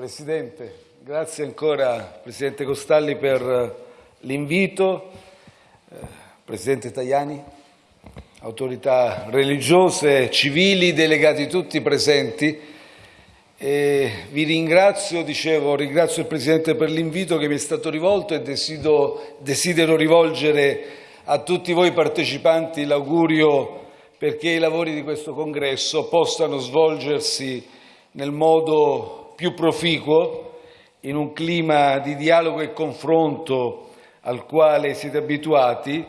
Presidente, grazie ancora Presidente Costalli per l'invito, eh, Presidente Tajani, autorità religiose, civili, delegati tutti presenti. E vi ringrazio, dicevo, ringrazio il Presidente per l'invito che mi è stato rivolto e desidero, desidero rivolgere a tutti voi partecipanti l'augurio perché i lavori di questo congresso possano svolgersi nel modo più proficuo, in un clima di dialogo e confronto al quale siete abituati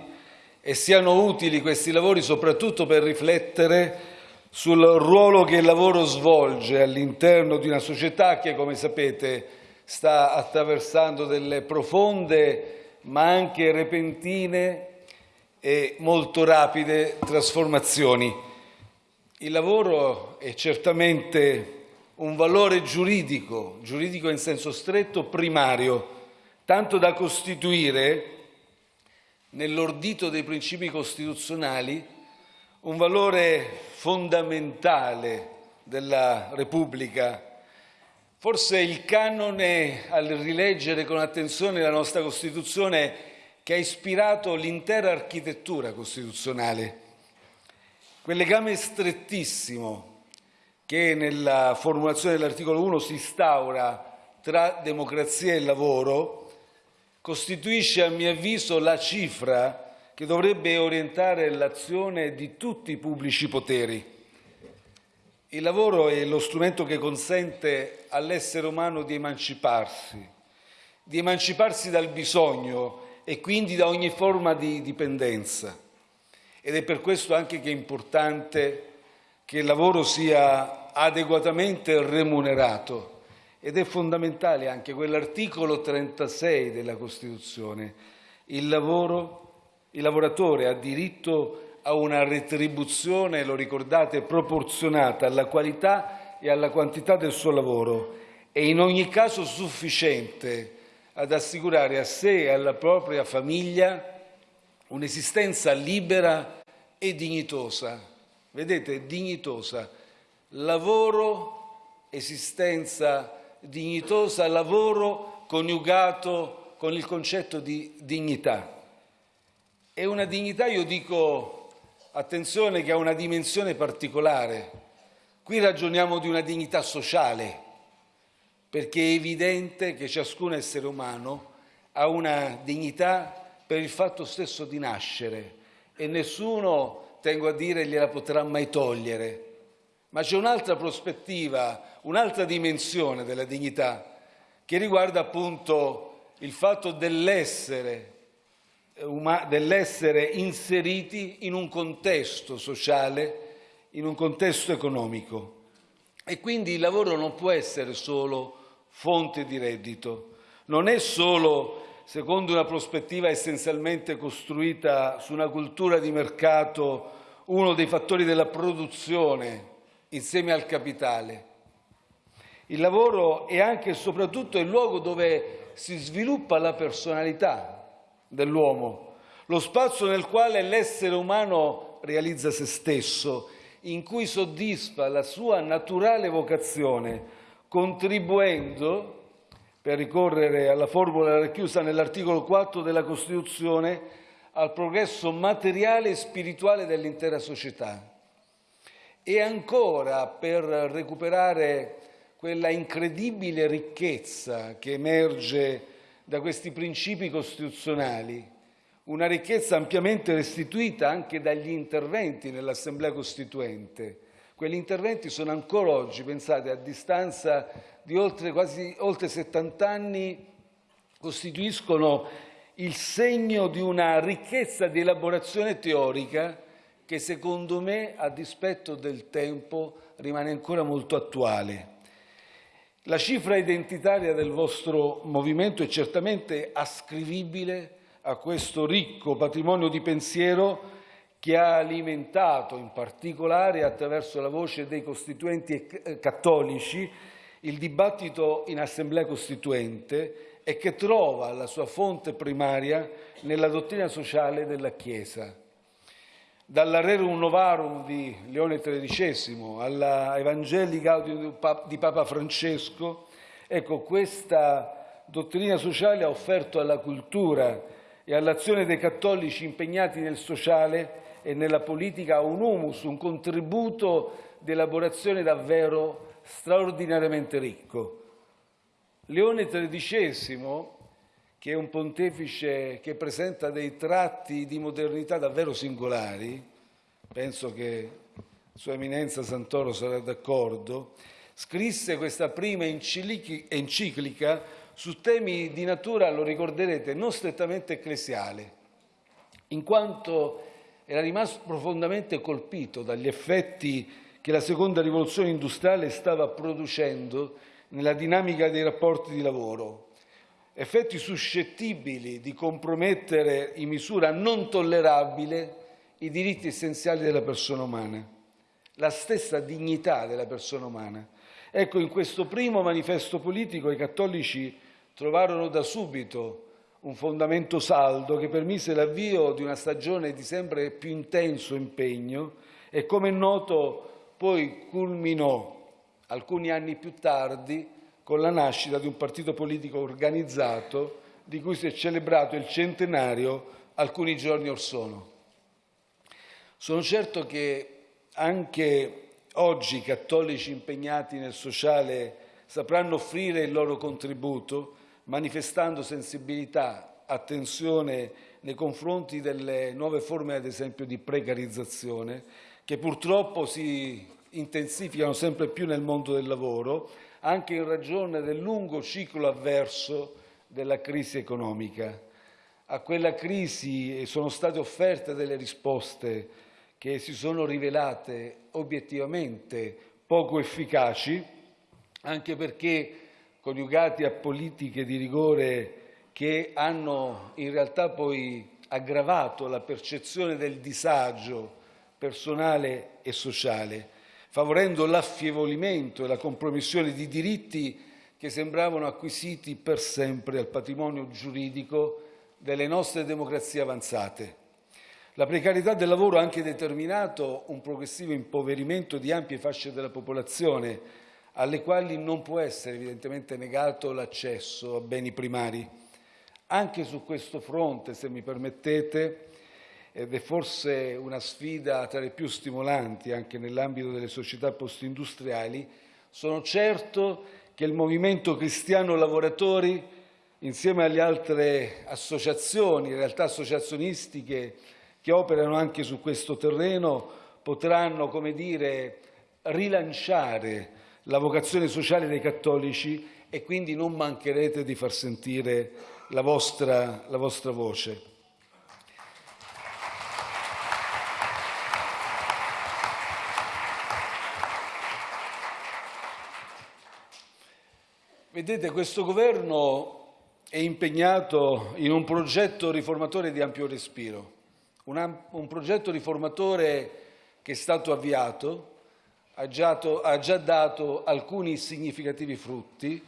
e siano utili questi lavori soprattutto per riflettere sul ruolo che il lavoro svolge all'interno di una società che, come sapete, sta attraversando delle profonde ma anche repentine e molto rapide trasformazioni. Il lavoro è certamente un valore giuridico, giuridico in senso stretto, primario, tanto da costituire nell'ordito dei principi costituzionali un valore fondamentale della Repubblica. Forse il canone, al rileggere con attenzione la nostra Costituzione, che ha ispirato l'intera architettura costituzionale. Quel legame strettissimo che nella formulazione dell'articolo 1 si instaura tra democrazia e lavoro costituisce, a mio avviso, la cifra che dovrebbe orientare l'azione di tutti i pubblici poteri. Il lavoro è lo strumento che consente all'essere umano di emanciparsi, di emanciparsi dal bisogno e quindi da ogni forma di dipendenza. Ed è per questo anche che è importante che il lavoro sia adeguatamente remunerato ed è fondamentale anche quell'articolo 36 della Costituzione. Il lavoro il lavoratore ha diritto a una retribuzione, lo ricordate, proporzionata alla qualità e alla quantità del suo lavoro e in ogni caso sufficiente ad assicurare a sé e alla propria famiglia un'esistenza libera e dignitosa. Vedete, dignitosa. Lavoro, esistenza dignitosa, lavoro coniugato con il concetto di dignità. È una dignità, io dico, attenzione, che ha una dimensione particolare. Qui ragioniamo di una dignità sociale, perché è evidente che ciascun essere umano ha una dignità per il fatto stesso di nascere e nessuno, tengo a dire, gliela potrà mai togliere. Ma c'è un'altra prospettiva, un'altra dimensione della dignità che riguarda appunto il fatto dell'essere dell'essere inseriti in un contesto sociale, in un contesto economico. E quindi il lavoro non può essere solo fonte di reddito, non è solo, secondo una prospettiva essenzialmente costruita su una cultura di mercato, uno dei fattori della produzione insieme al capitale. Il lavoro è anche e soprattutto il luogo dove si sviluppa la personalità, dell'uomo, lo spazio nel quale l'essere umano realizza se stesso, in cui soddisfa la sua naturale vocazione, contribuendo, per ricorrere alla formula racchiusa nell'articolo 4 della Costituzione, al progresso materiale e spirituale dell'intera società. E ancora per recuperare quella incredibile ricchezza che emerge da questi principi costituzionali, una ricchezza ampiamente restituita anche dagli interventi nell'Assemblea Costituente. Quegli interventi sono ancora oggi, pensate, a distanza di oltre, quasi, oltre 70 anni, costituiscono il segno di una ricchezza di elaborazione teorica che secondo me, a dispetto del tempo, rimane ancora molto attuale. La cifra identitaria del vostro movimento è certamente ascrivibile a questo ricco patrimonio di pensiero che ha alimentato in particolare attraverso la voce dei costituenti eh, cattolici il dibattito in Assemblea Costituente e che trova la sua fonte primaria nella dottrina sociale della Chiesa dalla Rerum Novarum di Leone XIII alla Evangelii Gaudium di Papa Francesco Ecco, questa dottrina sociale ha offerto alla cultura e all'azione dei cattolici impegnati nel sociale e nella politica un humus, un contributo di elaborazione davvero straordinariamente ricco. Leone XIII, che è un pontefice che presenta dei tratti di modernità davvero singolari, penso che Sua Eminenza Santoro sarà d'accordo, scrisse questa prima enciclica su temi di natura, lo ricorderete, non strettamente ecclesiale, in quanto era rimasto profondamente colpito dagli effetti che la seconda rivoluzione industriale stava producendo nella dinamica dei rapporti di lavoro, effetti suscettibili di compromettere in misura non tollerabile i diritti essenziali della persona umana, la stessa dignità della persona umana. Ecco, in questo primo manifesto politico i cattolici trovarono da subito un fondamento saldo che permise l'avvio di una stagione di sempre più intenso impegno e, come è noto, poi culminò alcuni anni più tardi con la nascita di un partito politico organizzato di cui si è celebrato il centenario alcuni giorni or sono. Sono certo che anche oggi i cattolici impegnati nel sociale sapranno offrire il loro contributo manifestando sensibilità, attenzione nei confronti delle nuove forme, ad esempio, di precarizzazione, che purtroppo si intensificano sempre più nel mondo del lavoro, anche in ragione del lungo ciclo avverso della crisi economica. A quella crisi sono state offerte delle risposte che si sono rivelate obiettivamente poco efficaci, anche perché coniugati a politiche di rigore che hanno in realtà poi aggravato la percezione del disagio personale e sociale favorendo l'affievolimento e la compromissione di diritti che sembravano acquisiti per sempre al patrimonio giuridico delle nostre democrazie avanzate. La precarietà del lavoro ha anche determinato un progressivo impoverimento di ampie fasce della popolazione, alle quali non può essere evidentemente negato l'accesso a beni primari. Anche su questo fronte, se mi permettete, ed è forse una sfida tra le più stimolanti anche nell'ambito delle società postindustriali, sono certo che il Movimento Cristiano Lavoratori, insieme alle altre associazioni, realtà associazionistiche che operano anche su questo terreno, potranno, come dire, rilanciare la vocazione sociale dei cattolici e quindi non mancherete di far sentire la vostra, la vostra voce. Vedete, questo governo è impegnato in un progetto riformatore di ampio respiro, un, un progetto riformatore che è stato avviato, ha già, ha già dato alcuni significativi frutti,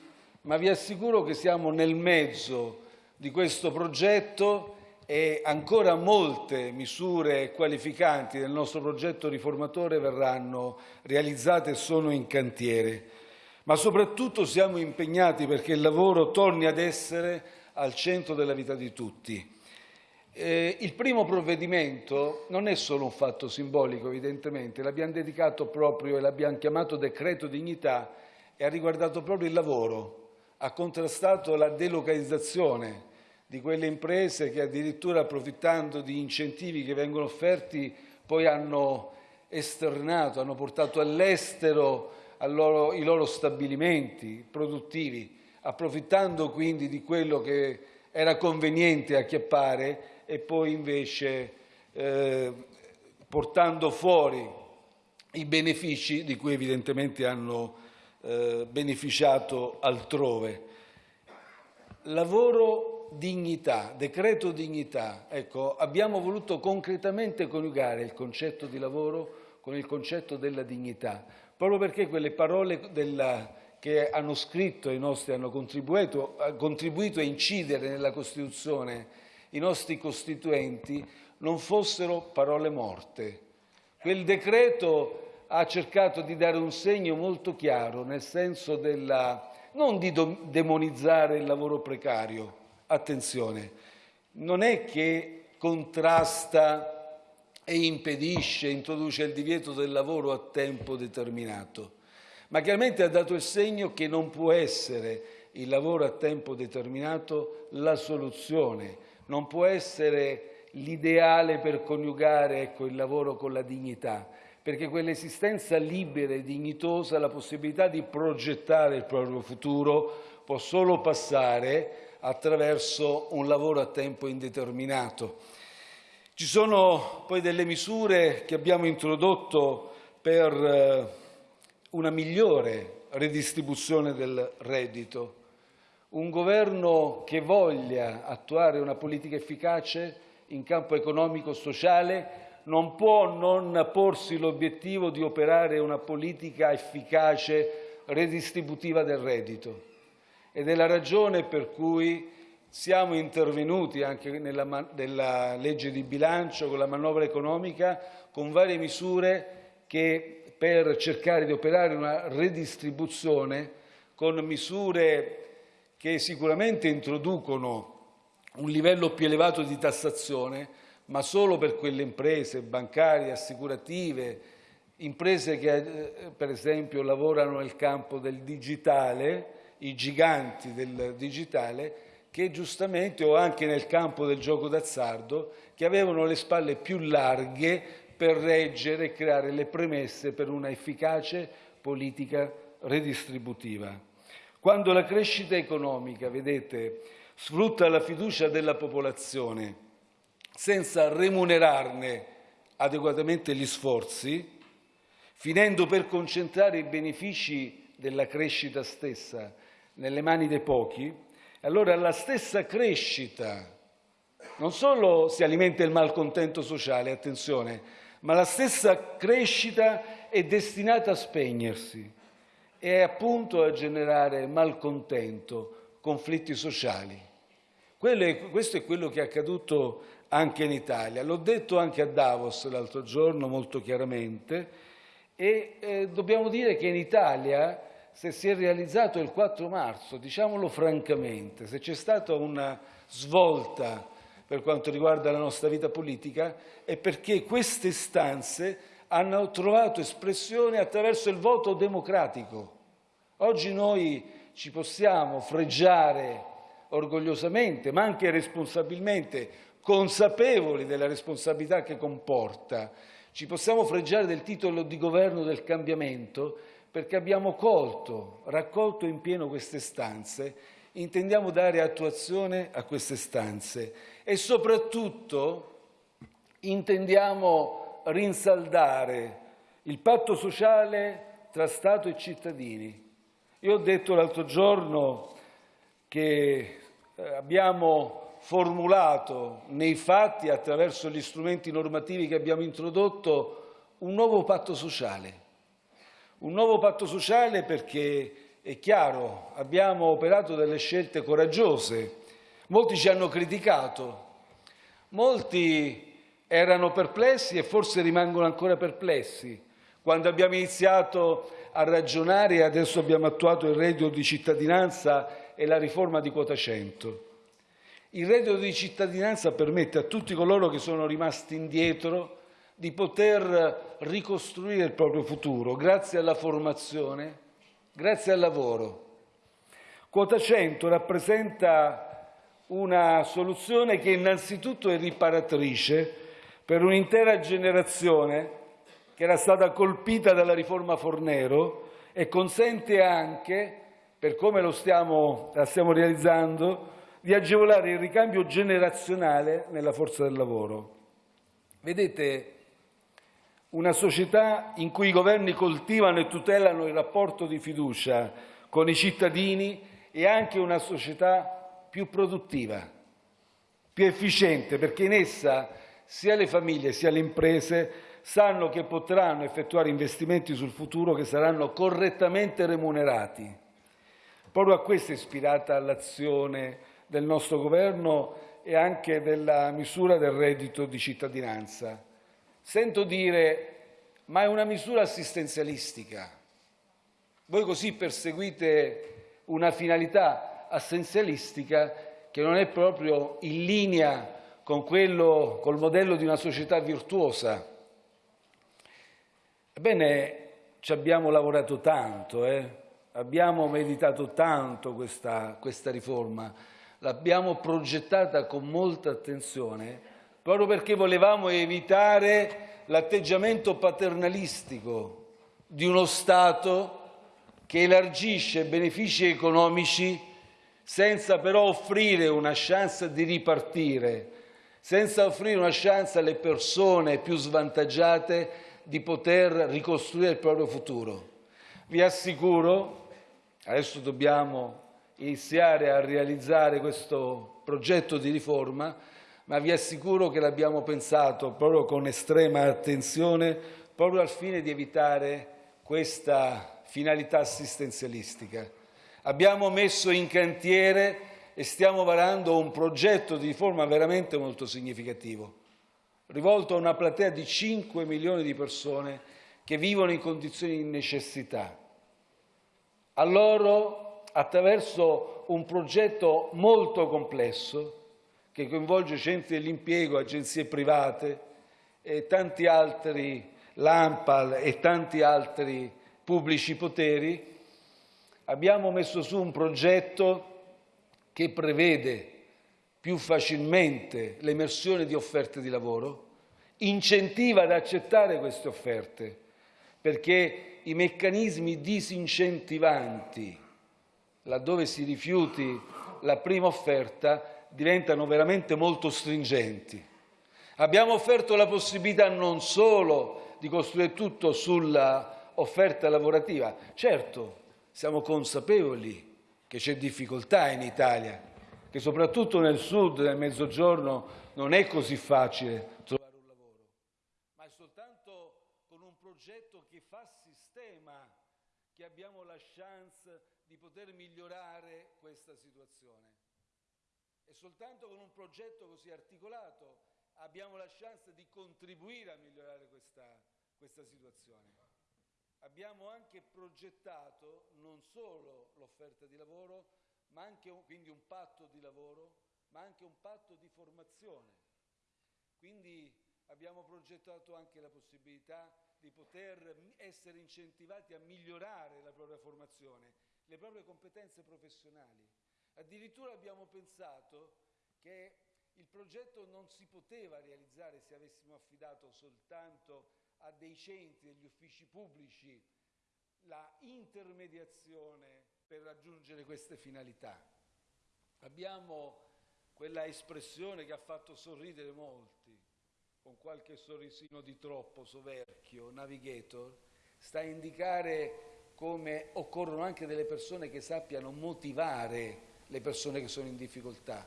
ma vi assicuro che siamo nel mezzo di questo progetto e ancora molte misure qualificanti del nostro progetto riformatore verranno realizzate e sono in cantiere ma soprattutto siamo impegnati perché il lavoro torni ad essere al centro della vita di tutti. Eh, il primo provvedimento non è solo un fatto simbolico, evidentemente, l'abbiamo dedicato proprio e l'abbiamo chiamato decreto dignità e ha riguardato proprio il lavoro, ha contrastato la delocalizzazione di quelle imprese che addirittura approfittando di incentivi che vengono offerti poi hanno esternato, hanno portato all'estero loro, i loro stabilimenti produttivi, approfittando quindi di quello che era conveniente acchiappare e poi invece eh, portando fuori i benefici di cui evidentemente hanno eh, beneficiato altrove. Lavoro dignità, decreto dignità. Ecco, abbiamo voluto concretamente coniugare il concetto di lavoro con il concetto della dignità, proprio perché quelle parole della, che hanno scritto i nostri, hanno contribuito, contribuito a incidere nella Costituzione i nostri costituenti, non fossero parole morte. Quel decreto ha cercato di dare un segno molto chiaro nel senso della non di demonizzare il lavoro precario, attenzione, non è che contrasta e impedisce, introduce il divieto del lavoro a tempo determinato, ma chiaramente ha dato il segno che non può essere il lavoro a tempo determinato la soluzione, non può essere l'ideale per coniugare ecco, il lavoro con la dignità, perché quell'esistenza libera e dignitosa, la possibilità di progettare il proprio futuro, può solo passare attraverso un lavoro a tempo indeterminato. Ci sono poi delle misure che abbiamo introdotto per eh, una migliore redistribuzione del reddito, un governo che voglia attuare una politica efficace in campo economico-sociale non può non porsi l'obiettivo di operare una politica efficace redistributiva del reddito. Ed è la ragione per cui siamo intervenuti anche nella, nella legge di bilancio, con la manovra economica, con varie misure che per cercare di operare una redistribuzione con misure che sicuramente introducono un livello più elevato di tassazione, ma solo per quelle imprese bancarie, assicurative, imprese che eh, per esempio lavorano nel campo del digitale, i giganti del digitale, che giustamente, o anche nel campo del gioco d'azzardo, che avevano le spalle più larghe per reggere e creare le premesse per una efficace politica redistributiva. Quando la crescita economica, vedete, sfrutta la fiducia della popolazione senza remunerarne adeguatamente gli sforzi, finendo per concentrare i benefici della crescita stessa nelle mani dei pochi, allora la stessa crescita non solo si alimenta il malcontento sociale, attenzione, ma la stessa crescita è destinata a spegnersi e appunto a generare malcontento, conflitti sociali. È, questo è quello che è accaduto anche in Italia. L'ho detto anche a Davos l'altro giorno molto chiaramente e eh, dobbiamo dire che in Italia se si è realizzato il 4 marzo, diciamolo francamente, se c'è stata una svolta per quanto riguarda la nostra vita politica è perché queste istanze hanno trovato espressione attraverso il voto democratico. Oggi noi ci possiamo fregiare orgogliosamente, ma anche responsabilmente, consapevoli della responsabilità che comporta, ci possiamo fregiare del titolo di governo del cambiamento perché abbiamo colto, raccolto in pieno queste stanze, intendiamo dare attuazione a queste stanze e soprattutto intendiamo rinsaldare il patto sociale tra Stato e cittadini. Io ho detto l'altro giorno che eh, abbiamo formulato nei fatti, attraverso gli strumenti normativi che abbiamo introdotto, un nuovo patto sociale un nuovo patto sociale perché è chiaro, abbiamo operato delle scelte coraggiose, molti ci hanno criticato, molti erano perplessi e forse rimangono ancora perplessi. Quando abbiamo iniziato a ragionare e adesso abbiamo attuato il reddito di cittadinanza e la riforma di quota 100. Il reddito di cittadinanza permette a tutti coloro che sono rimasti indietro di poter ricostruire il proprio futuro grazie alla formazione, grazie al lavoro. Quota 100 rappresenta una soluzione che innanzitutto è riparatrice per un'intera generazione che era stata colpita dalla riforma Fornero e consente anche, per come lo stiamo, la stiamo realizzando, di agevolare il ricambio generazionale nella forza del lavoro. Vedete, una società in cui i governi coltivano e tutelano il rapporto di fiducia con i cittadini è anche una società più produttiva, più efficiente, perché in essa sia le famiglie sia le imprese sanno che potranno effettuare investimenti sul futuro che saranno correttamente remunerati. Proprio a questo è ispirata l'azione del nostro governo e anche della misura del reddito di cittadinanza. Sento dire, ma è una misura assistenzialistica. Voi così perseguite una finalità assistenzialistica che non è proprio in linea con quello, col modello di una società virtuosa. Ebbene, ci abbiamo lavorato tanto, eh? abbiamo meditato tanto questa, questa riforma, l'abbiamo progettata con molta attenzione proprio perché volevamo evitare l'atteggiamento paternalistico di uno Stato che elargisce benefici economici senza però offrire una chance di ripartire, senza offrire una chance alle persone più svantaggiate di poter ricostruire il proprio futuro. Vi assicuro, adesso dobbiamo iniziare a realizzare questo progetto di riforma, ma vi assicuro che l'abbiamo pensato proprio con estrema attenzione, proprio al fine di evitare questa finalità assistenzialistica. Abbiamo messo in cantiere e stiamo varando un progetto di riforma veramente molto significativo rivolto a una platea di 5 milioni di persone che vivono in condizioni di necessità. A loro, attraverso un progetto molto complesso, che coinvolge centri dell'impiego, agenzie private e tanti altri, l'AMPAL e tanti altri pubblici poteri, abbiamo messo su un progetto che prevede più facilmente l'emersione di offerte di lavoro, incentiva ad accettare queste offerte, perché i meccanismi disincentivanti, laddove si rifiuti la prima offerta, diventano veramente molto stringenti. Abbiamo offerto la possibilità non solo di costruire tutto sulla offerta lavorativa, certo siamo consapevoli che c'è difficoltà in Italia, che soprattutto nel sud, nel mezzogiorno, non è così facile trovare un lavoro, ma è soltanto con un progetto che fa sistema che abbiamo la chance di poter migliorare questa situazione. E soltanto con un progetto così articolato abbiamo la chance di contribuire a migliorare questa, questa situazione. Abbiamo anche progettato non solo l'offerta di lavoro, ma anche quindi un patto di lavoro, ma anche un patto di formazione. Quindi abbiamo progettato anche la possibilità di poter essere incentivati a migliorare la propria formazione, le proprie competenze professionali. Addirittura abbiamo pensato che il progetto non si poteva realizzare se avessimo affidato soltanto a dei centri, degli uffici pubblici, la intermediazione per raggiungere queste finalità. Abbiamo quella espressione che ha fatto sorridere molti, con qualche sorrisino di troppo, soverchio, navigator, sta a indicare come occorrono anche delle persone che sappiano motivare le persone che sono in difficoltà,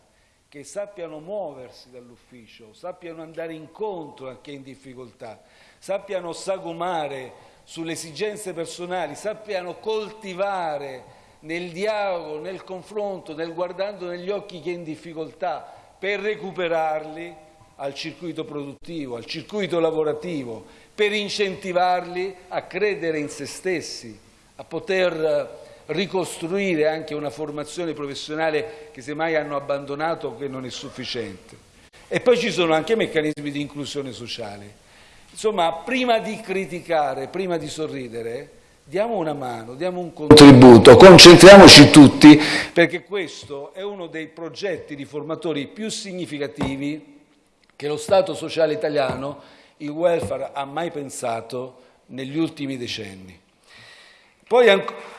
che sappiano muoversi dall'ufficio, sappiano andare incontro a chi è in difficoltà, sappiano sagomare sulle esigenze personali, sappiano coltivare nel dialogo, nel confronto, nel guardando negli occhi chi è in difficoltà, per recuperarli al circuito produttivo, al circuito lavorativo, per incentivarli a credere in se stessi, a poter ricostruire anche una formazione professionale che semmai hanno abbandonato o che non è sufficiente. E poi ci sono anche meccanismi di inclusione sociale. Insomma, prima di criticare, prima di sorridere, diamo una mano, diamo un contributo, concentriamoci tutti perché questo è uno dei progetti riformatori più significativi che lo Stato sociale italiano, il welfare, ha mai pensato negli ultimi decenni. Poi ancora...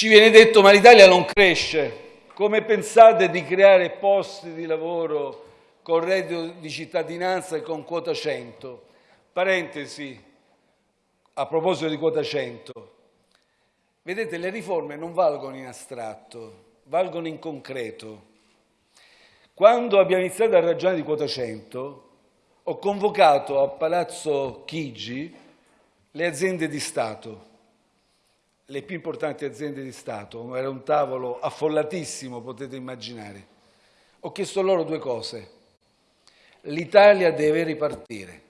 Ci viene detto ma l'Italia non cresce, come pensate di creare posti di lavoro con reddito di cittadinanza e con quota 100? Parentesi, a proposito di quota 100, vedete le riforme non valgono in astratto, valgono in concreto. Quando abbiamo iniziato a ragionare di quota 100, ho convocato a Palazzo Chigi le aziende di Stato le più importanti aziende di Stato, era un tavolo affollatissimo, potete immaginare. Ho chiesto loro due cose. l'Italia deve ripartire.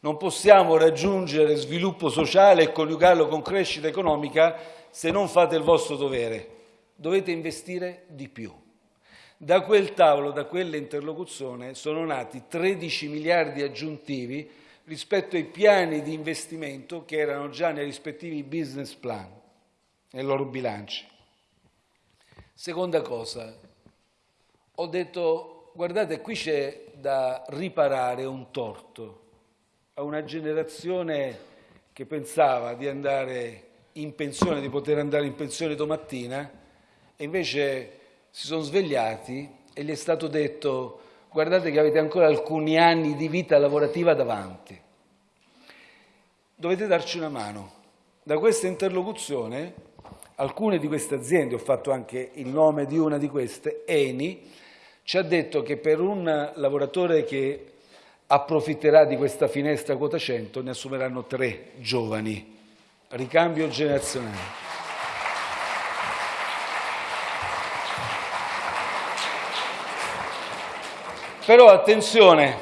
Non possiamo raggiungere sviluppo sociale e coniugarlo con crescita economica se non fate il vostro dovere. Dovete investire di più. Da quel tavolo, da quell'interlocuzione, sono nati 13 miliardi aggiuntivi rispetto ai piani di investimento che erano già nei rispettivi business plan, nei loro bilanci. Seconda cosa, ho detto, guardate, qui c'è da riparare un torto a una generazione che pensava di andare in pensione, di poter andare in pensione domattina e invece si sono svegliati e gli è stato detto guardate che avete ancora alcuni anni di vita lavorativa davanti. Dovete darci una mano. Da questa interlocuzione alcune di queste aziende, ho fatto anche il nome di una di queste, Eni, ci ha detto che per un lavoratore che approfitterà di questa finestra quota 100 ne assumeranno tre giovani. Ricambio generazionale. Però attenzione,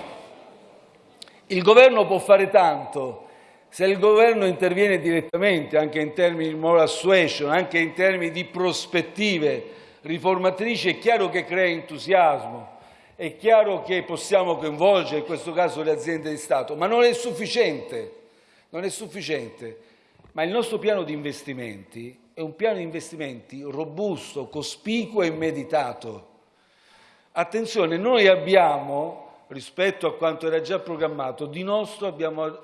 il governo può fare tanto se il governo interviene direttamente, anche in termini di moral suasion, anche in termini di prospettive riformatrici, è chiaro che crea entusiasmo, è chiaro che possiamo coinvolgere, in questo caso, le aziende di Stato, ma non è sufficiente. Non è sufficiente. Ma il nostro piano di investimenti è un piano di investimenti robusto, cospicuo e meditato. Attenzione, noi abbiamo, rispetto a quanto era già programmato, di nostro abbiamo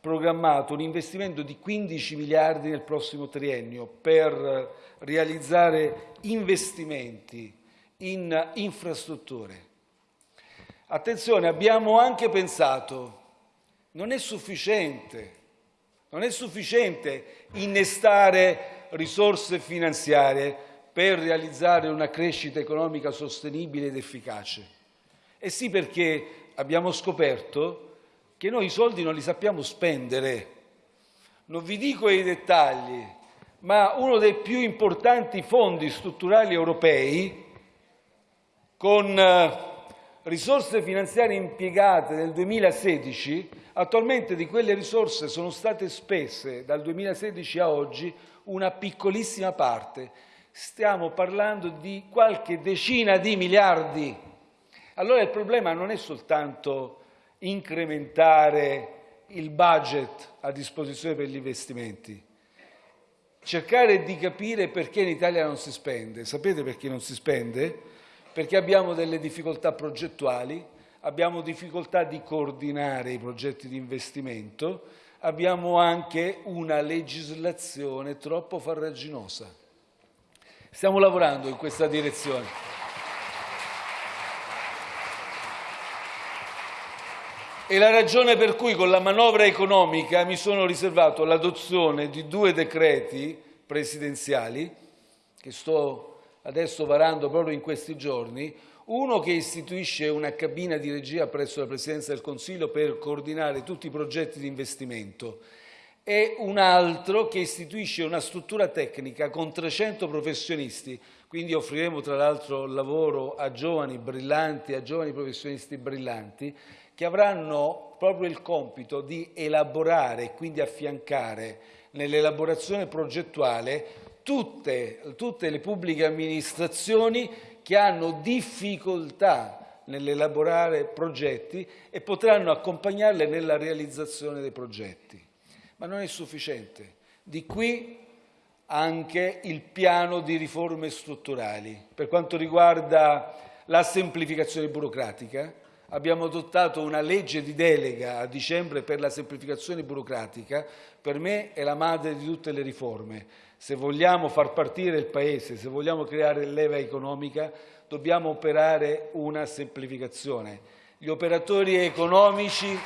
programmato un investimento di 15 miliardi nel prossimo triennio per realizzare investimenti in infrastrutture, Attenzione, abbiamo anche pensato, non è sufficiente, non è sufficiente innestare risorse finanziarie per realizzare una crescita economica sostenibile ed efficace. E sì perché abbiamo scoperto che noi i soldi non li sappiamo spendere. Non vi dico i dettagli, ma uno dei più importanti fondi strutturali europei con eh, risorse finanziarie impiegate nel 2016, attualmente di quelle risorse sono state spese dal 2016 a oggi una piccolissima parte. Stiamo parlando di qualche decina di miliardi. Allora il problema non è soltanto incrementare il budget a disposizione per gli investimenti, cercare di capire perché in Italia non si spende. Sapete perché non si spende? perché abbiamo delle difficoltà progettuali, abbiamo difficoltà di coordinare i progetti di investimento, abbiamo anche una legislazione troppo farraginosa. Stiamo lavorando in questa direzione. È la ragione per cui con la manovra economica mi sono riservato l'adozione di due decreti presidenziali che sto adesso varando proprio in questi giorni, uno che istituisce una cabina di regia presso la Presidenza del Consiglio per coordinare tutti i progetti di investimento e un altro che istituisce una struttura tecnica con 300 professionisti, quindi offriremo tra l'altro lavoro a giovani brillanti, a giovani professionisti brillanti, che avranno proprio il compito di elaborare e quindi affiancare nell'elaborazione progettuale tutte, tutte le pubbliche amministrazioni che hanno difficoltà nell'elaborare progetti e potranno accompagnarle nella realizzazione dei progetti. Ma non è sufficiente. Di qui anche il piano di riforme strutturali. Per quanto riguarda la semplificazione burocratica, abbiamo adottato una legge di delega a dicembre per la semplificazione burocratica, per me è la madre di tutte le riforme se vogliamo far partire il Paese, se vogliamo creare leva economica, dobbiamo operare una semplificazione. Gli operatori economici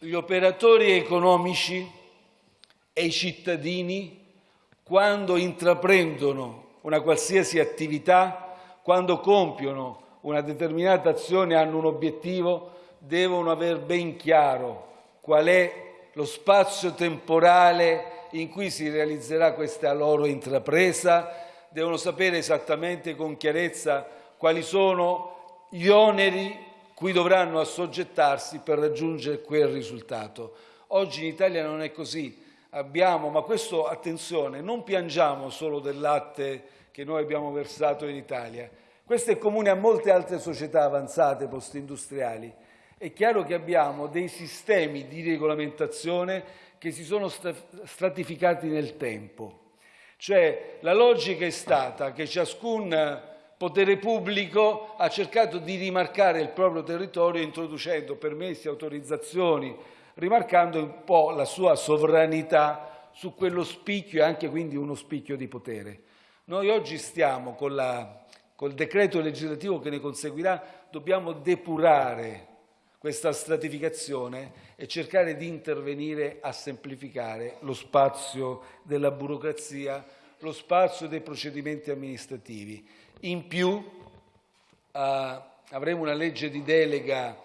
gli operatori economici e i cittadini, quando intraprendono una qualsiasi attività, quando compiono una determinata azione, hanno un obiettivo, devono aver ben chiaro qual è lo spazio temporale in cui si realizzerà questa loro intrapresa, devono sapere esattamente con chiarezza quali sono gli oneri cui dovranno assoggettarsi per raggiungere quel risultato. Oggi in Italia non è così. Abbiamo, ma questo, attenzione, non piangiamo solo del latte che noi abbiamo versato in Italia. Questo è comune a molte altre società avanzate post-industriali. È chiaro che abbiamo dei sistemi di regolamentazione che si sono stratificati nel tempo. Cioè la logica è stata che ciascun potere pubblico ha cercato di rimarcare il proprio territorio introducendo permessi, autorizzazioni, rimarcando un po' la sua sovranità su quello spicchio e anche quindi uno spicchio di potere. Noi oggi stiamo con, la, col decreto legislativo che ne conseguirà, dobbiamo depurare questa stratificazione e cercare di intervenire a semplificare lo spazio della burocrazia, lo spazio dei procedimenti amministrativi. In più eh, avremo una legge di delega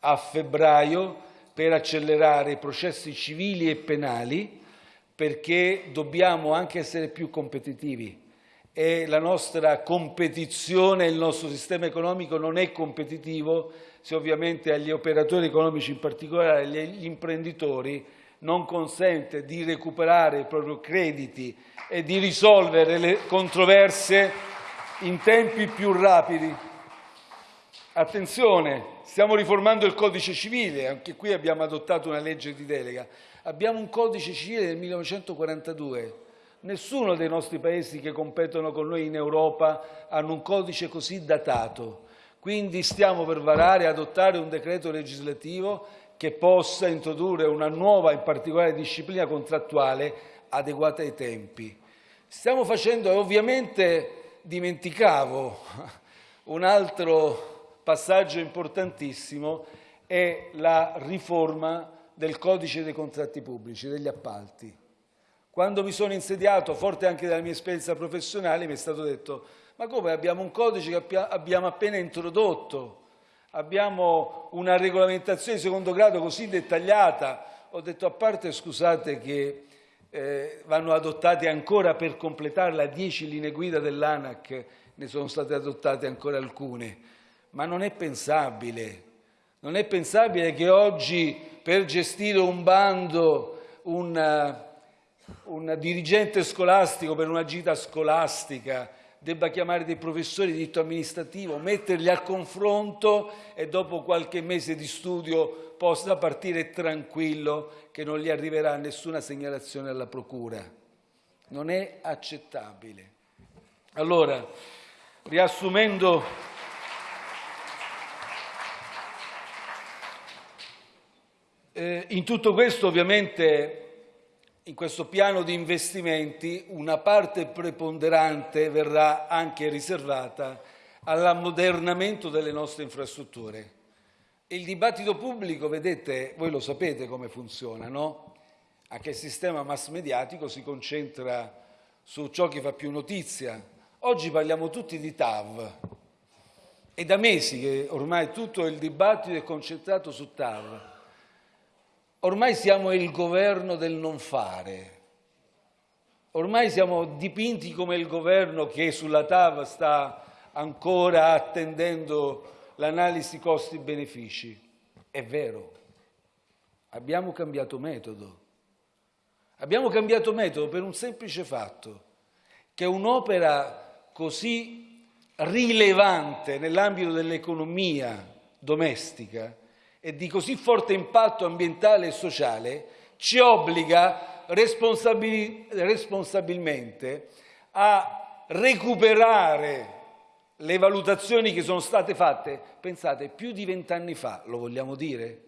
a febbraio per accelerare i processi civili e penali perché dobbiamo anche essere più competitivi. E la nostra competizione, il nostro sistema economico non è competitivo se ovviamente agli operatori economici, in particolare agli imprenditori, non consente di recuperare i propri crediti e di risolvere le controversie in tempi più rapidi. Attenzione, stiamo riformando il codice civile, anche qui abbiamo adottato una legge di delega. Abbiamo un codice civile del 1942. Nessuno dei nostri paesi che competono con noi in Europa hanno un codice così datato. Quindi stiamo per varare e adottare un decreto legislativo che possa introdurre una nuova, in particolare, disciplina contrattuale adeguata ai tempi. Stiamo facendo, ovviamente dimenticavo, un altro passaggio importantissimo è la riforma del codice dei contratti pubblici, degli appalti. Quando mi sono insediato, forte anche della mia esperienza professionale, mi è stato detto ma come abbiamo un codice che abbiamo appena introdotto, abbiamo una regolamentazione di secondo grado così dettagliata. Ho detto a parte scusate che eh, vanno adottate ancora per completarla dieci linee guida dell'ANAC, ne sono state adottate ancora alcune, ma non è pensabile, non è pensabile che oggi per gestire un bando un, un dirigente scolastico per una gita scolastica debba chiamare dei professori di diritto amministrativo, metterli al confronto e dopo qualche mese di studio possa partire tranquillo che non gli arriverà nessuna segnalazione alla procura. Non è accettabile. Allora, riassumendo eh, in tutto questo ovviamente in questo piano di investimenti una parte preponderante verrà anche riservata all'ammodernamento delle nostre infrastrutture. Il dibattito pubblico, vedete, voi lo sapete come funziona, no? Anche il sistema mass mediatico si concentra su ciò che fa più notizia. Oggi parliamo tutti di TAV. È da mesi che ormai tutto il dibattito è concentrato su TAV. Ormai siamo il governo del non fare. Ormai siamo dipinti come il governo che sulla TAV sta ancora attendendo l'analisi costi-benefici. È vero, abbiamo cambiato metodo. Abbiamo cambiato metodo per un semplice fatto, che un'opera così rilevante nell'ambito dell'economia domestica e di così forte impatto ambientale e sociale ci obbliga responsabil responsabilmente a recuperare le valutazioni che sono state fatte, pensate, più di vent'anni fa, lo vogliamo dire?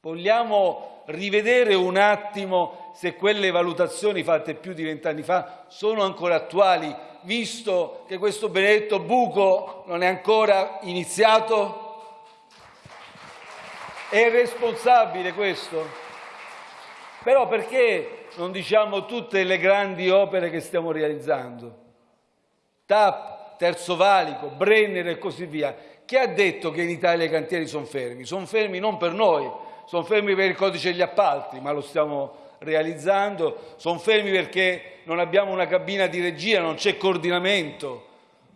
Vogliamo rivedere un attimo se quelle valutazioni fatte più di vent'anni fa sono ancora attuali, visto che questo benedetto buco non è ancora iniziato? È responsabile questo? Però perché non diciamo tutte le grandi opere che stiamo realizzando? TAP, Terzo Valico, Brenner e così via. Chi ha detto che in Italia i cantieri sono fermi? Sono fermi non per noi, sono fermi per il codice degli appalti, ma lo stiamo realizzando, sono fermi perché non abbiamo una cabina di regia, non c'è coordinamento,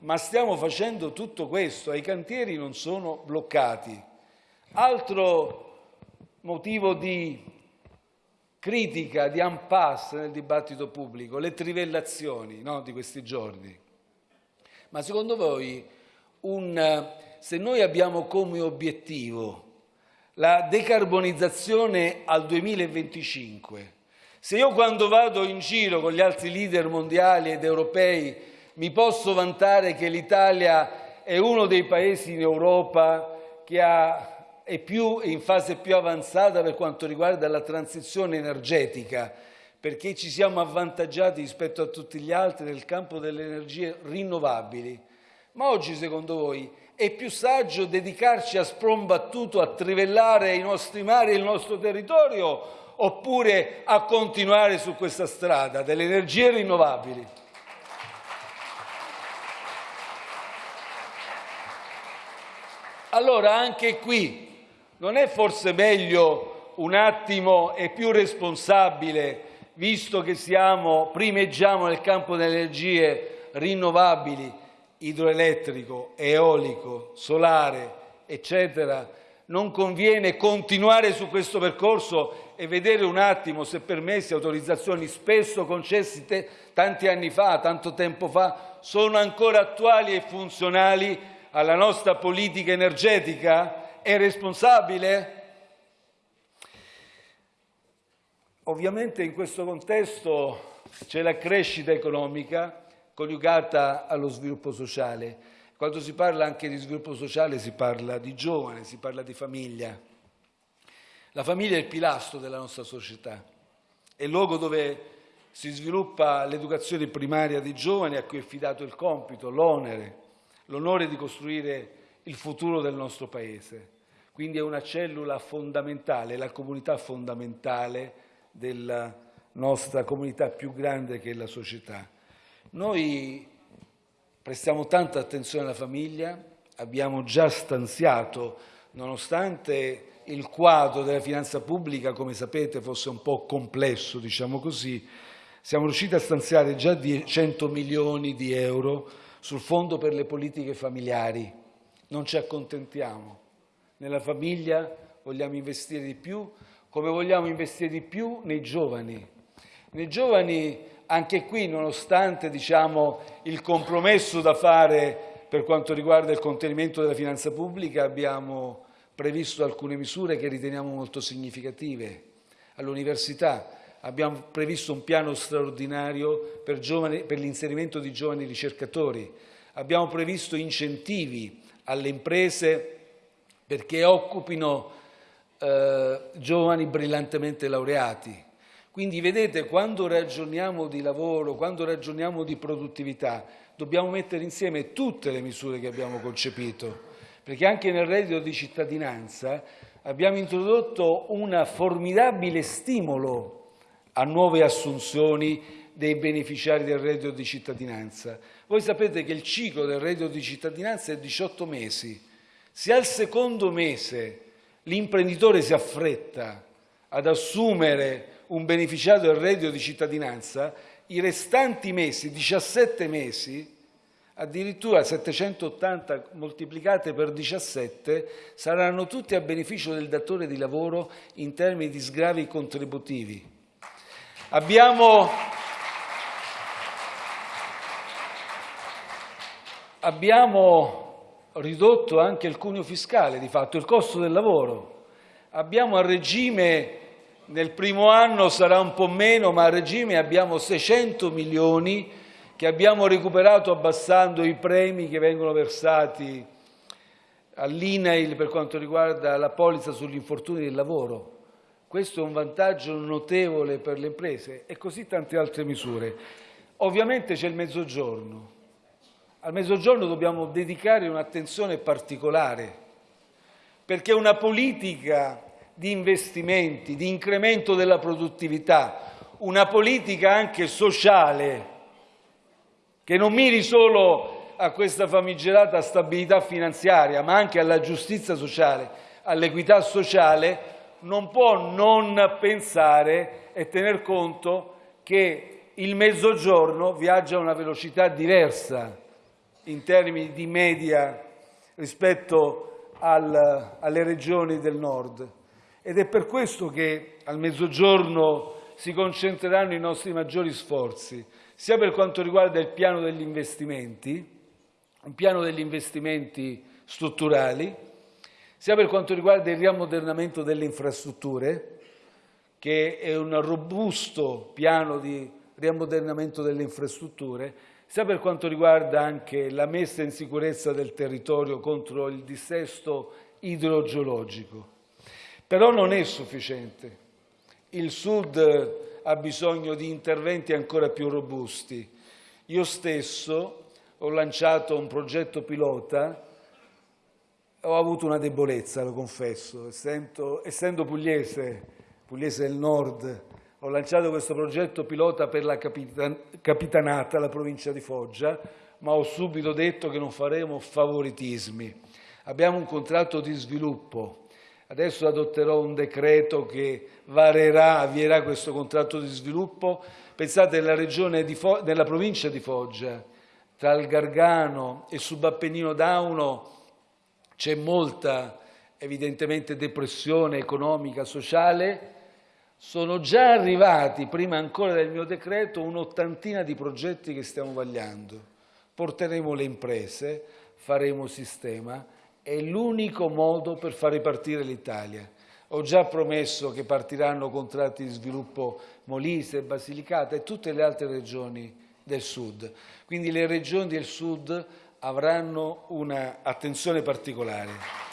ma stiamo facendo tutto questo i cantieri non sono bloccati. Altro motivo di critica, di impasse nel dibattito pubblico, le trivellazioni no, di questi giorni. Ma secondo voi, un, se noi abbiamo come obiettivo la decarbonizzazione al 2025, se io quando vado in giro con gli altri leader mondiali ed europei mi posso vantare che l'Italia è uno dei paesi in Europa che ha è più, in fase più avanzata per quanto riguarda la transizione energetica, perché ci siamo avvantaggiati rispetto a tutti gli altri nel campo delle energie rinnovabili. Ma oggi, secondo voi, è più saggio dedicarci a sprombattuto a trivellare i nostri mari e il nostro territorio oppure a continuare su questa strada delle energie rinnovabili? Allora anche qui non è forse meglio un attimo e più responsabile, visto che siamo, primeggiamo nel campo delle energie rinnovabili, idroelettrico, eolico, solare, eccetera, non conviene continuare su questo percorso e vedere un attimo se permessi autorizzazioni spesso concessi tanti anni fa, tanto tempo fa, sono ancora attuali e funzionali alla nostra politica energetica? è responsabile? Ovviamente in questo contesto c'è la crescita economica coniugata allo sviluppo sociale. Quando si parla anche di sviluppo sociale si parla di giovane, si parla di famiglia. La famiglia è il pilastro della nostra società, è il luogo dove si sviluppa l'educazione primaria dei giovani a cui è affidato il compito, l'onere, l'onore di costruire il futuro del nostro Paese. Quindi è una cellula fondamentale, la comunità fondamentale della nostra comunità più grande che è la società. Noi prestiamo tanta attenzione alla famiglia, abbiamo già stanziato, nonostante il quadro della finanza pubblica, come sapete, fosse un po' complesso, diciamo così, siamo riusciti a stanziare già 100 milioni di euro sul Fondo per le politiche familiari. Non ci accontentiamo nella famiglia vogliamo investire di più, come vogliamo investire di più nei giovani. Nei giovani, anche qui, nonostante diciamo, il compromesso da fare per quanto riguarda il contenimento della finanza pubblica, abbiamo previsto alcune misure che riteniamo molto significative. All'università abbiamo previsto un piano straordinario per, per l'inserimento di giovani ricercatori, abbiamo previsto incentivi alle imprese perché occupino eh, giovani brillantemente laureati. Quindi vedete, quando ragioniamo di lavoro, quando ragioniamo di produttività, dobbiamo mettere insieme tutte le misure che abbiamo concepito, perché anche nel reddito di cittadinanza abbiamo introdotto un formidabile stimolo a nuove assunzioni dei beneficiari del reddito di cittadinanza. Voi sapete che il ciclo del reddito di cittadinanza è 18 mesi, se al secondo mese l'imprenditore si affretta ad assumere un beneficiario del reddito di cittadinanza, i restanti mesi, 17 mesi, addirittura 780 moltiplicate per 17, saranno tutti a beneficio del datore di lavoro in termini di sgravi contributivi. Abbiamo, abbiamo ridotto anche il cuneo fiscale, di fatto il costo del lavoro. Abbiamo a regime, nel primo anno sarà un po' meno, ma a regime abbiamo 600 milioni che abbiamo recuperato abbassando i premi che vengono versati all'INAIL per quanto riguarda la polizza sugli infortuni del lavoro. Questo è un vantaggio notevole per le imprese e così tante altre misure. Ovviamente c'è il mezzogiorno. Al Mezzogiorno dobbiamo dedicare un'attenzione particolare, perché una politica di investimenti, di incremento della produttività, una politica anche sociale, che non miri solo a questa famigerata stabilità finanziaria, ma anche alla giustizia sociale, all'equità sociale, non può non pensare e tener conto che il mezzogiorno viaggia a una velocità diversa in termini di media rispetto al, alle regioni del nord. Ed è per questo che al mezzogiorno si concentreranno i nostri maggiori sforzi, sia per quanto riguarda il piano degli investimenti, un piano degli investimenti strutturali, sia per quanto riguarda il riammodernamento delle infrastrutture, che è un robusto piano di riammodernamento delle infrastrutture, sia per quanto riguarda anche la messa in sicurezza del territorio contro il dissesto idrogeologico. Però non è sufficiente. Il Sud ha bisogno di interventi ancora più robusti. Io stesso ho lanciato un progetto pilota, ho avuto una debolezza, lo confesso, essendo, essendo pugliese, pugliese del nord, ho lanciato questo progetto pilota per la capitan capitanata, la provincia di Foggia, ma ho subito detto che non faremo favoritismi. Abbiamo un contratto di sviluppo. Adesso adotterò un decreto che varerà, avvierà questo contratto di sviluppo. Pensate, nella, regione di nella provincia di Foggia, tra il Gargano e Subappennino d'Auno, c'è molta, evidentemente, depressione economica, sociale, sono già arrivati, prima ancora del mio decreto, un'ottantina di progetti che stiamo vagliando. Porteremo le imprese, faremo sistema, è l'unico modo per far ripartire l'Italia. Ho già promesso che partiranno contratti di sviluppo Molise, Basilicata e tutte le altre regioni del Sud. Quindi le regioni del Sud avranno un'attenzione particolare.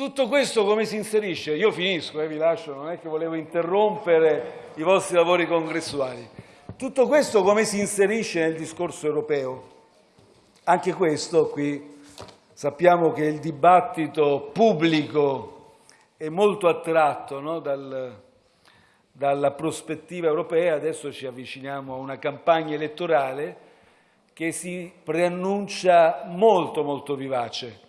Tutto questo come si inserisce? Io finisco, eh, vi lascio, non è che volevo interrompere i vostri lavori congressuali. Tutto questo come si inserisce nel discorso europeo? Anche questo qui sappiamo che il dibattito pubblico è molto attratto no, dal, dalla prospettiva europea, adesso ci avviciniamo a una campagna elettorale che si preannuncia molto molto vivace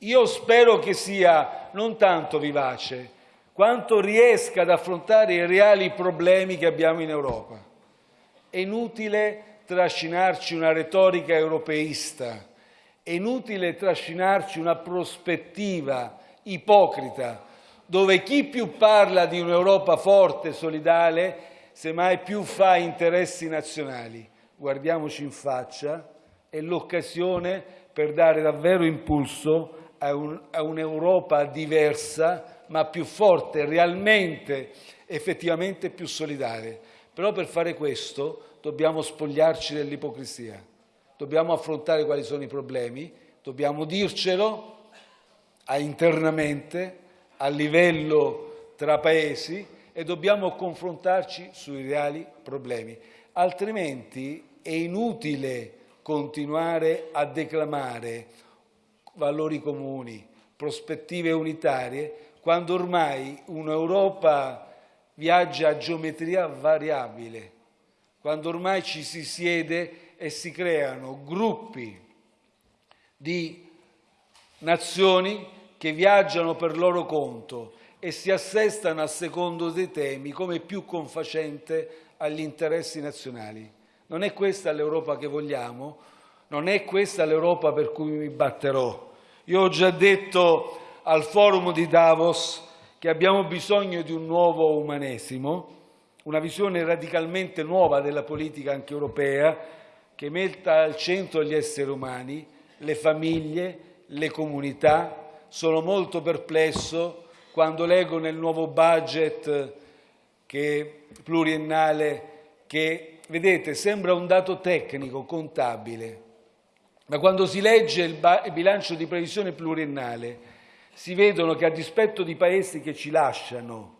io spero che sia non tanto vivace, quanto riesca ad affrontare i reali problemi che abbiamo in Europa. È inutile trascinarci una retorica europeista, è inutile trascinarci una prospettiva ipocrita, dove chi più parla di un'Europa forte e solidale, semmai più fa interessi nazionali. Guardiamoci in faccia, è l'occasione per dare davvero impulso a, un, a un'Europa diversa, ma più forte, realmente, effettivamente più solidale. Però per fare questo dobbiamo spogliarci dell'ipocrisia, dobbiamo affrontare quali sono i problemi, dobbiamo dircelo internamente, a livello tra paesi e dobbiamo confrontarci sui reali problemi. Altrimenti è inutile continuare a declamare valori comuni, prospettive unitarie, quando ormai un'Europa viaggia a geometria variabile, quando ormai ci si siede e si creano gruppi di nazioni che viaggiano per loro conto e si assestano a secondo dei temi come più confacente agli interessi nazionali. Non è questa l'Europa che vogliamo, non è questa l'Europa per cui mi batterò. Io ho già detto al forum di Davos che abbiamo bisogno di un nuovo umanesimo, una visione radicalmente nuova della politica anche europea, che metta al centro gli esseri umani, le famiglie, le comunità. Sono molto perplesso quando leggo nel nuovo budget che, pluriennale che, vedete, sembra un dato tecnico, contabile, ma quando si legge il, bilancio di previsione pluriennale si vedono che a dispetto di paesi che ci lasciano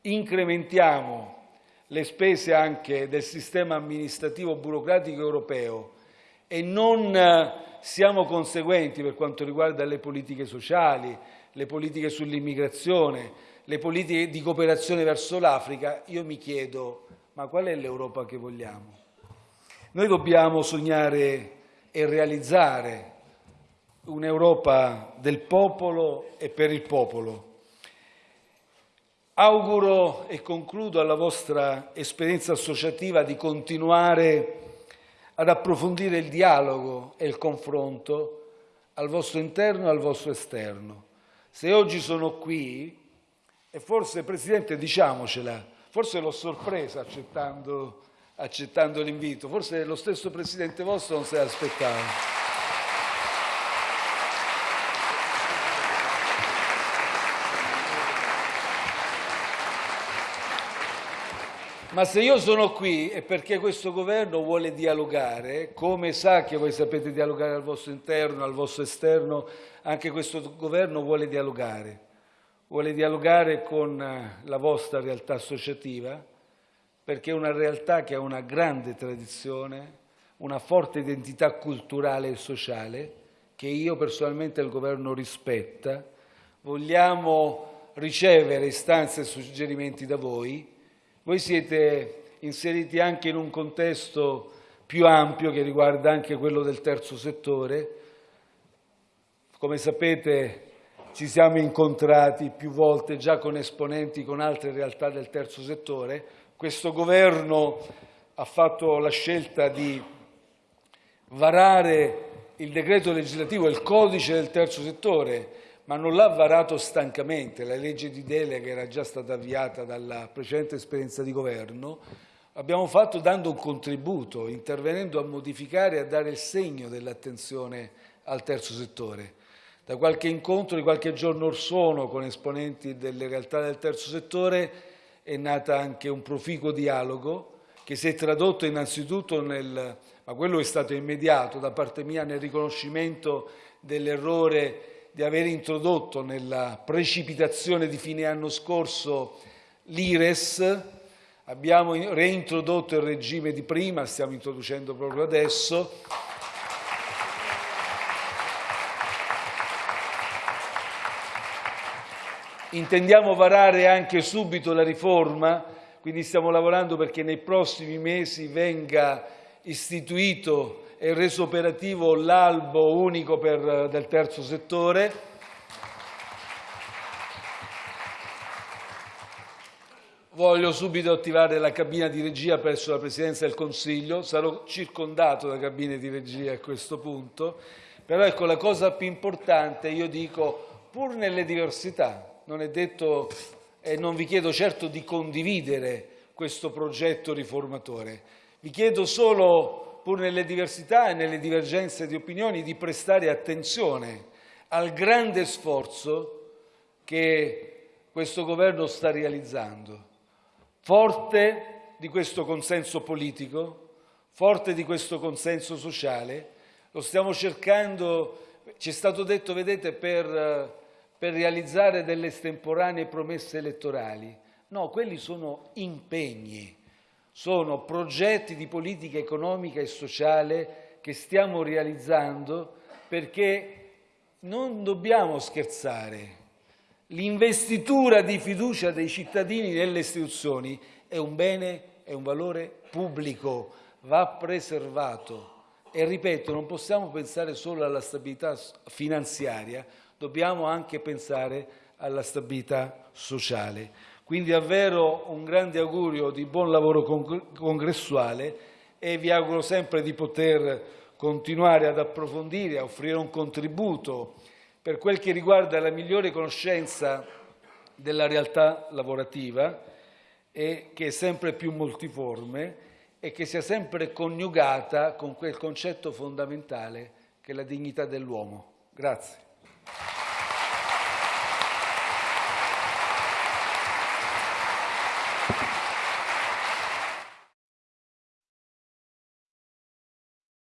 incrementiamo le spese anche del sistema amministrativo burocratico europeo e non siamo conseguenti per quanto riguarda le politiche sociali, le politiche sull'immigrazione, le politiche di cooperazione verso l'Africa, io mi chiedo ma qual è l'Europa che vogliamo? Noi dobbiamo sognare e realizzare un'Europa del popolo e per il popolo. Auguro e concludo alla vostra esperienza associativa di continuare ad approfondire il dialogo e il confronto al vostro interno e al vostro esterno. Se oggi sono qui, e forse Presidente diciamocela, forse l'ho sorpresa accettando, accettando l'invito, forse lo stesso Presidente vostro non se l'aspettava. Ma se io sono qui è perché questo governo vuole dialogare, come sa che voi sapete dialogare al vostro interno, al vostro esterno, anche questo governo vuole dialogare. Vuole dialogare con la vostra realtà associativa, perché è una realtà che ha una grande tradizione, una forte identità culturale e sociale, che io personalmente il governo rispetta. Vogliamo ricevere istanze e suggerimenti da voi voi siete inseriti anche in un contesto più ampio che riguarda anche quello del terzo settore. Come sapete ci siamo incontrati più volte già con esponenti con altre realtà del terzo settore. Questo governo ha fatto la scelta di varare il decreto legislativo, il codice del terzo settore, ma non l'ha varato stancamente. La legge di delega era già stata avviata dalla precedente esperienza di governo. Abbiamo fatto dando un contributo, intervenendo a modificare e a dare il segno dell'attenzione al terzo settore. Da qualche incontro di qualche giorno or sono con esponenti delle realtà del terzo settore è nata anche un proficuo dialogo che si è tradotto innanzitutto nel, ma quello è stato immediato da parte mia, nel riconoscimento dell'errore di aver introdotto nella precipitazione di fine anno scorso l'IRES, abbiamo reintrodotto il regime di prima, stiamo introducendo proprio adesso. Intendiamo varare anche subito la riforma, quindi stiamo lavorando perché nei prossimi mesi venga istituito e reso operativo l'albo unico per, del terzo settore. Voglio subito attivare la cabina di regia presso la Presidenza del Consiglio, sarò circondato da cabine di regia a questo punto, però ecco la cosa più importante, io dico, pur nelle diversità, non è detto e non vi chiedo certo di condividere questo progetto riformatore, vi chiedo solo pur nelle diversità e nelle divergenze di opinioni, di prestare attenzione al grande sforzo che questo governo sta realizzando, forte di questo consenso politico, forte di questo consenso sociale, lo stiamo cercando, ci è stato detto, vedete, per, per realizzare delle estemporanee promesse elettorali. No, quelli sono impegni sono progetti di politica economica e sociale che stiamo realizzando perché non dobbiamo scherzare. L'investitura di fiducia dei cittadini nelle istituzioni è un bene, è un valore pubblico, va preservato. E ripeto, non possiamo pensare solo alla stabilità finanziaria, dobbiamo anche pensare alla stabilità sociale. Quindi davvero un grande augurio di buon lavoro congressuale e vi auguro sempre di poter continuare ad approfondire, a offrire un contributo per quel che riguarda la migliore conoscenza della realtà lavorativa che è sempre più multiforme e che sia sempre coniugata con quel concetto fondamentale che è la dignità dell'uomo. Grazie.